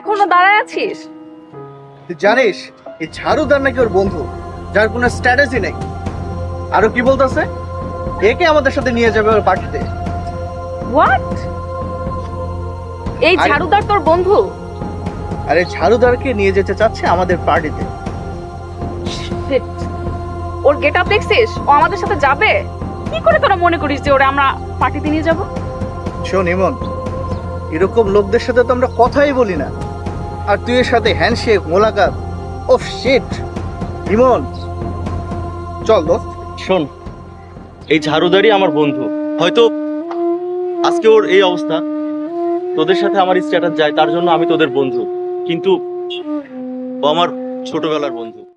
এখনও দাঁড়ায় আছিস? তুই জানিস এই ঝাড়ুদার নাকি ওর বন্ধু যার কোনো স্ট্র্যাটেজি নেই। আরও কি বলতেছে? একে আমাদের সাথে নিয়ে যাবে ওর পার্টিতে। হোয়াট এই ঝাড়ুদার তোর বন্ধু? আর ঝাড়ুদারকে নিয়ে যেতে চাচ্ছে আমাদের পার্টিতে। ওর গেট আপ দেখছিস? ও আমাদের সাথে যাবে? কি করে তোরা মনে করিস যে ওরে আমরা পার্টিতে নিয়ে যাব? শোন ইমন এরকম লোকদের সাথে তো আমরা কথাই বলি না। আর তুই এর সাথে হ্যান্ডশেক মোলাকাত, ওফ শিট ইমন। চল দোস্ত। শোন, এই ঝাড়ুদারি আমার বন্ধু। হয়তো আজকে ওর এই অবস্থা। তোদের সাথে আমার স্ট্যাটাস যায়, তার জন্য আমি তোদের বন্ধু। কিন্তু ও আমার ছোটবেলার বন্ধু।